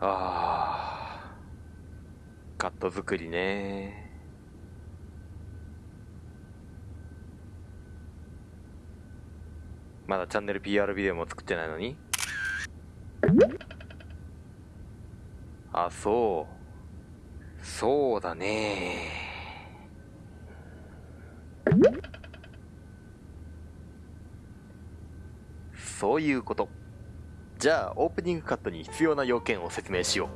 あー。カット作りね。まだチャンネル PR ビデオも作ってないのに？あそう。そうだね。そういうこと。じゃあオープニングカットに必要な要件を説明しよ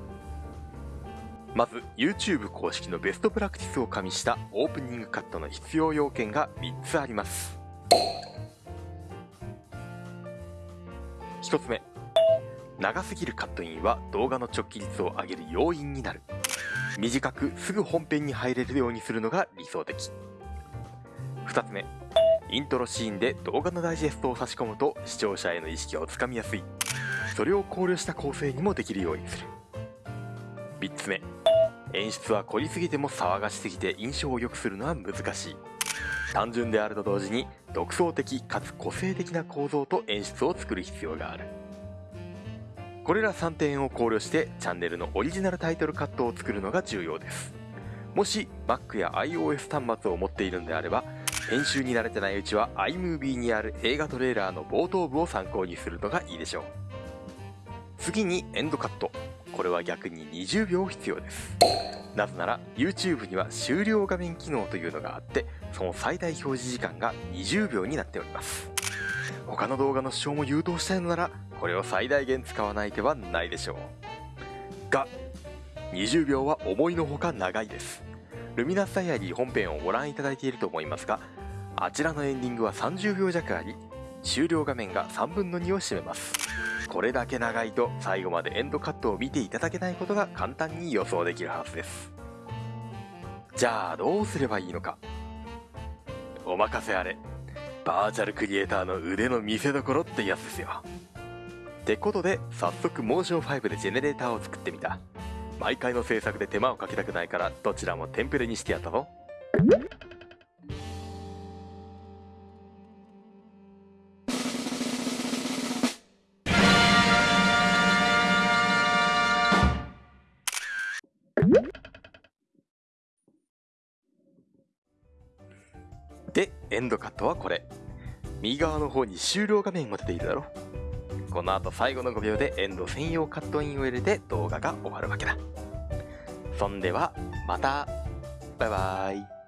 う。まず YouTube 公式のベストプラクティスを加味したオープニングカットの必要要件が3つあります。1つ目。長すぎるカットインは動画の直帰率を上げる要因になる。短くすぐ本編に入れるようにするのが理想的。2つ目。イントロシーンで動画のダイジェストを差し込むと視聴者への意識をつかみやすい。それを考慮した構成にもできるようにする。3つ目。演出は凝りすぎても騒がしすぎて印象を良くするのは難しい。単純であると同時に独創的かつ個性的な構造と演出を作る必要がある。これら3点を考慮してチャンネルのオリジナルタイトルカットを作るのが重要です。もし Mac や iOS 端末を持っているのであれば編集に慣れてないうちは iMovie にある映画トレーラーの冒頭部を参考にするのがいいでしょう。次にエンドカット。これは逆に20秒必要です。なぜなら YouTube には終了画面機能というのがあってその最大表示時間が20秒になっております。他の動画の視聴も誘導したいのならこれを最大限使わない手はないでしょう。が20秒は思いのほか長いです。ルミナスダイアリー本編をご覧いただいていると思いますがあちらのエンディングは30秒弱あり終了画面が3分の2を占めます。これだけ長いと最後までエンドカットを見ていただけないことが簡単に予想できるはずです。じゃあどうすればいいのか。お任せあれ。バーチャルクリエイターの腕の見せ所ってやつですよ。ってことで早速モーション5でジェネレーターを作ってみた。毎回の制作で手間をかけたくないからどちらもテンプレにしてやったぞ。でエンドカットはこれ。右側の方に終了画面が出ているだろ。この後最後の5秒でエンド専用カットインを入れて動画が終わるわけだ。そんではまた。バイバーイ。